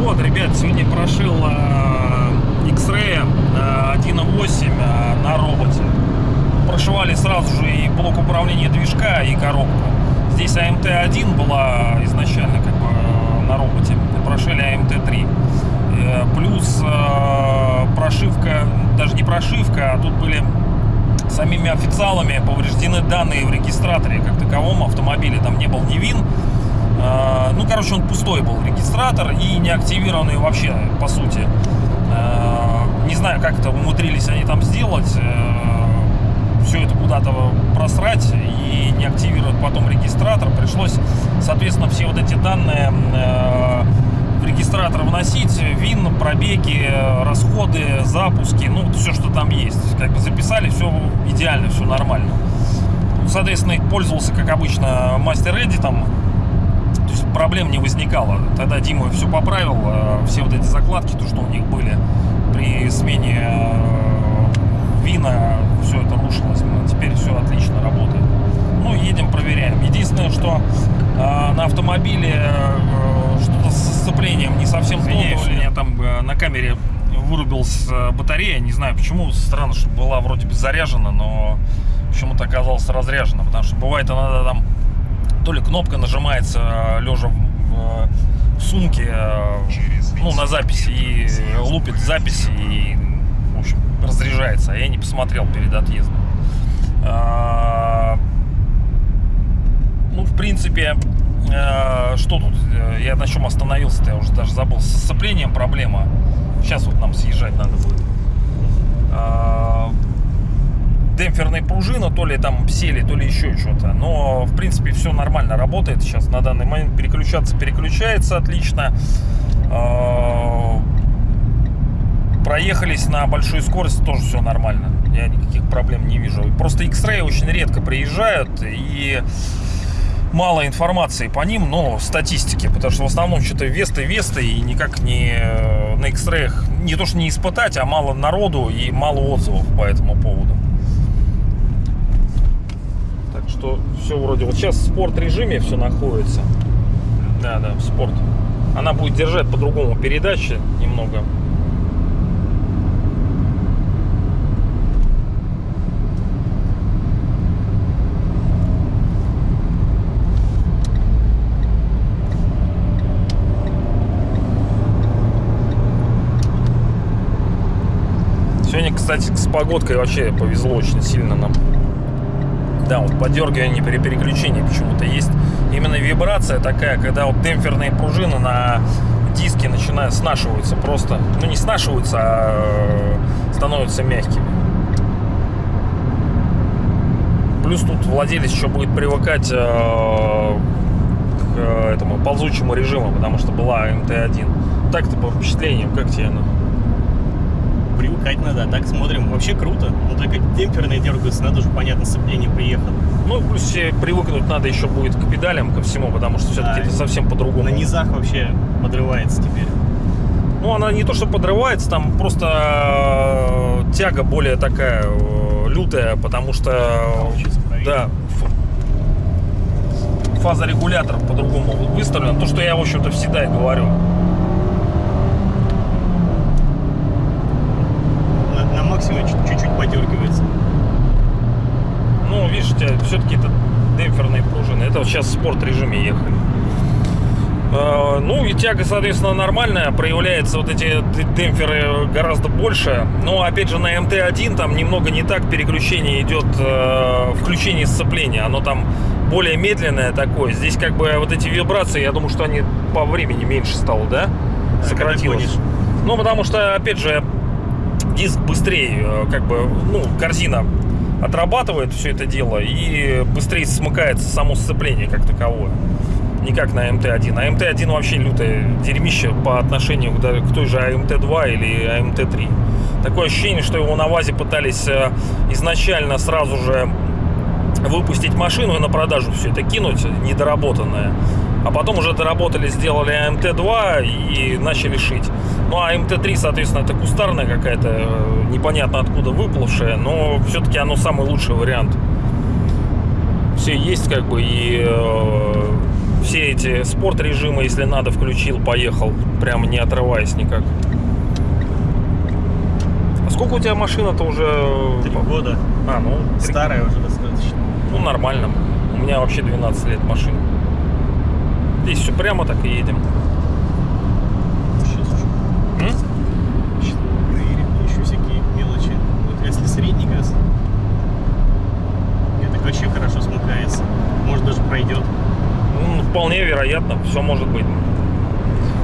Вот, ребят, сегодня прошил э, X-Ray э, 1.8 э, на роботе. Прошивали сразу же и блок управления движка, и коробку. Здесь АМТ-1 была изначально как бы э, на роботе. Прошили АМТ-3. Э, плюс э, прошивка, даже не прошивка, а тут были самими официалами повреждены данные в регистраторе как таковом автомобиле. Там не был ни ВИН, Э, Ну, короче, он пустой был регистратор и не активированный вообще, по сути. Не знаю, как это умудрились они там сделать. Все это куда-то просрать и не активировать потом регистратор. Пришлось, соответственно, все вот эти данные вносить. ВИН, пробеги, э, расходы, запуски. Ну, все, что там есть. Как бы записали, все идеально, все нормально. Соответственно, пользовался, как обычно, мастер Эдитом. То есть проблем не возникало. Тогда Дима все поправил, э, все вот эти закладки, то, что у них были при смене э, вина, все это рушилось. Ну, Теперь все отлично работает. Ну, едем, проверяем. Единственное, что на автомобиле э, сцеплением не совсем то. У меня там э, на камере вырубилась э, батарея. Не знаю почему. Странно, что была вроде бы заряжена, но почему-то оказалась разряжена. Потому что бывает иногда там то ли кнопка нажимается лежа в, в сумке, э, ну, на записи, и лупит запись, и, в общем, разряжается. А я не посмотрел перед отъездом. А, Ну, в принципе, э, что тут? Э, Я на чем остановился-то, я уже даже забыл. С сцеплением проблема. Сейчас вот нам съезжать надо будет. А, демпферная пружина, то ли там сели, то ли еще что-то. Но, в принципе, все нормально работает. Сейчас на данный момент переключаться переключается отлично. Проехались на большой скорости, тоже все нормально. Я никаких проблем не вижу. Просто X-Ray очень редко приезжают и мало информации по ним, но статистики, потому что в основном что-то весты, весты и никак не э, на X-Ray не то что не испытать, а мало народу и мало отзывов по этому поводу. Так что все вроде вот сейчас в спорт режиме все находится. Да, да, в спорт. Она будет держать по-другому передачи немного. Сегодня, кстати, с погодкой вообще повезло очень сильно нам. Да, вот подергивание при переключении почему-то есть. Именно вибрация такая, когда вот демпферные пружины на диске начинают снашиваются просто. Ну, не снашиваются, а э, становятся мягкими. Плюс тут владелец еще будет привыкать э, к э, этому ползучему режиму, потому что была МТ-1. Так-то по впечатлениям, как тебе она? Привыкать надо, а так смотрим. Вообще круто. Ну только демпферные дергаются, надо уже понятно, сцепление приехало. Ну, плюс привыкнуть надо еще будет к педалям, ко всему, потому что все-таки Да, это совсем по-другому. На низах вообще подрывается теперь. Ну, она не то, что подрывается, там просто э, тяга более такая э, лютая, потому что, э, да, фазорегулятор по-другому выставлен. То, что я, в общем-то, всегда и говорю. Чуть- чуть-чуть подергивается. Ну, тебя все-таки это демпферные пружины. Это вот сейчас в спорт режиме ехали. Э, Ну и тяга, соответственно, нормальная. Проявляется вот эти демпферы гораздо больше. Но опять же на МТ-1 там немного не так переключение идет, э, включение сцепления. Оно там более медленное такое. Здесь как бы вот эти вибрации, я думаю, что они по времени меньше стало, да? Сократилось. Ну, потому что, опять же, диск быстрее, э, как бы, ну, корзина отрабатывает все это дело и быстрее смыкается само сцепление как таковое. Не как на МТ-1. А МТ-1 вообще лютое дерьмище по отношению к, той же АМТ-2 или АМТ-3. Такое ощущение, что его на ВАЗе пытались э, изначально сразу же выпустить машину и на продажу все это кинуть, недоработанное. А потом уже доработали, сделали АМТ-2 и начали шить. Ну а МТ-3, соответственно, это кустарная какая-то, э, непонятно откуда выплывшая, но все-таки оно самый лучший вариант. Все есть как бы и э, все эти спорт-режимы, если надо, включил, поехал, прямо не отрываясь никак. А сколько у тебя машина-то уже? Три года. А, ну, три Старая уже достаточно. Ну, нормально. У меня вообще 12 лет машина. Здесь все прямо так и едем. Сейчас еще. М? Сейчас проверим еще всякие мелочи. Вот если средний газ, это вообще хорошо смыкается. Может даже пройдет. Ну, вполне вероятно, все может быть.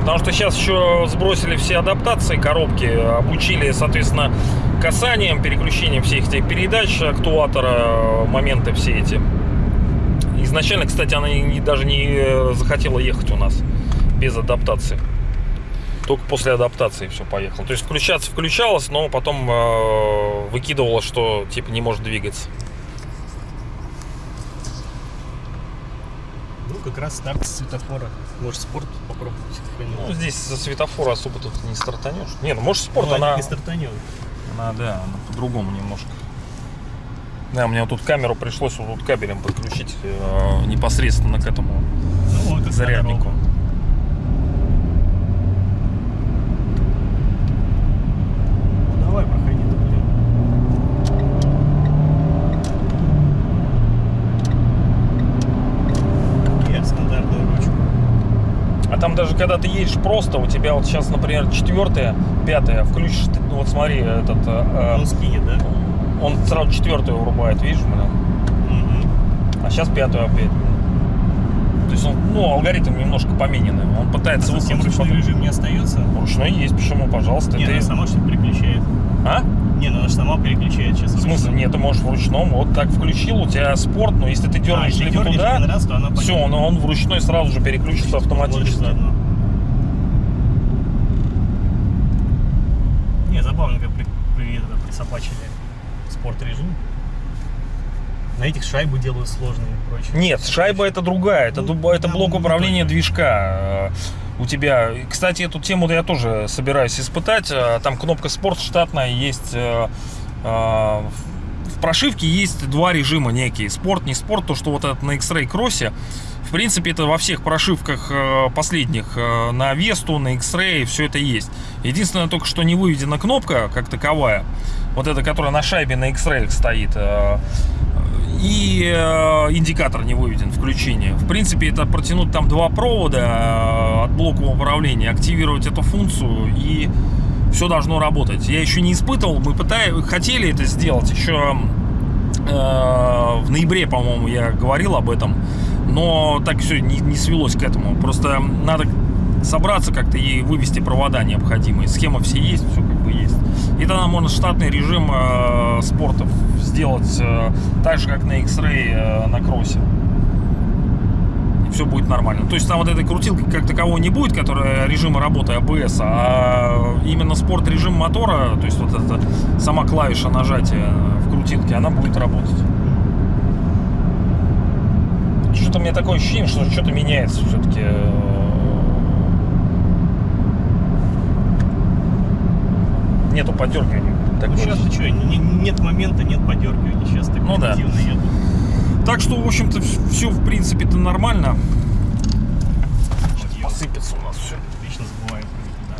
Потому что сейчас еще сбросили все адаптации коробки, обучили, соответственно, касанием, переключением всех этих передач, актуатора, моменты все эти. Изначально, кстати, она даже не захотела ехать у нас без адаптации. Только после адаптации все поехало. То есть включаться включалось, но потом э, выкидывала, что типа не может двигаться. Как раз старт с светофора. Может, спорт попробовать. Ну, здесь за светофора особо тут не стартанешь. Не, ну может спорт, Ну, она... не стартанет. Она, да, она по-другому немножко. Да, мне вот тут камеру пришлось вот тут кабелем подключить э, непосредственно к этому Ну, вот, заряднику. А там даже когда ты едешь просто, у тебя вот сейчас, например, четвертая, пятая, включишь, ты, ну вот смотри, этот, э, Он скинет, да? э, он сразу четвертую вырубает, видишь, блин? Мгм. а сейчас пятую опять. То есть он, ну, алгоритм немножко помененный. Он пытается Совсем выкрутить ручной потом. режим не остается? Ручной есть, почему, пожалуйста. Не, ты- она сама что-то переключает. А? Не, ну она же сама переключает сейчас. В смысле, нет, ты можешь в ручном, вот так включил, у тебя спорт, но если ты А, дернешь если либо туда, раз, то она все, он, он в ручной сразу же переключится автоматически. Не, забавно, как при, при- это, присобачили спорт-режим. На этих шайбы делают сложные и прочее. Нет, шайба это другая, это, Ну, это блок не управления только. движка. У тебя, кстати, эту тему я тоже собираюсь испытать. э, Там кнопка спорт штатная есть. э, э, В прошивке есть два режима некие. Спорт, не спорт, то, что вот этот на X-Ray кроссе. В принципе, это во всех прошивках последних на Весту, на X-Ray, все это есть. Единственное, только что не выведена кнопка как таковая. Вот эта, которая на шайбе на X-Ray стоит. И э, индикатор не выведен, включение. В принципе, это протянуть там два провода э, от блока управления, активировать эту функцию и все должно работать. Я еще не испытывал, мы пытаем, хотели это сделать еще э, в ноябре, по-моему, я говорил об этом, но так все не, не свелось к этому. Просто надо собраться как-то и вывести провода необходимые. Схема все есть, все как бы есть. И тогда можно штатный режим э, спортов сделать э, так же, как на X-Ray э, на кроссе. И все будет нормально. То есть там вот этой крутилки как таковой не будет, которая режима работы ABS, а именно спорт режим мотора, то есть вот эта сама клавиша нажатия в крутилке, она будет работать. Что-то меня такое ощущение, что что-то меняется все-таки. Нету подергивания. Ну, Такое сейчас ты что, нет момента, нет подергивания. Сейчас так Ну да. едут. Так что, в общем-то, все в принципе-то нормально. Вот я Посыпется у нас все. Вечно да.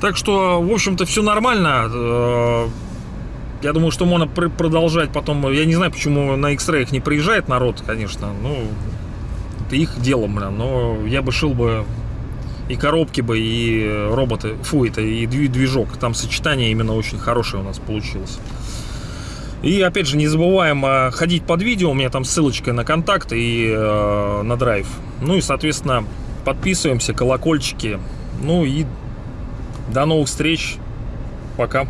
Так что, в общем-то, все нормально. Э, Я думаю, что можно пр- продолжать потом. Я не знаю, почему на X-Ray не приезжает народ, конечно. Ну, их дело, блин. Но я бы шил бы и коробки бы, и роботы. Фу, это и дви- движок. Там сочетание именно очень хорошее у нас получилось. И опять же, не забываем э, ходить под видео. У меня там ссылочка на контакт и э, на драйв. Ну и, соответственно, подписываемся, колокольчики. Ну и до новых встреч. Пока.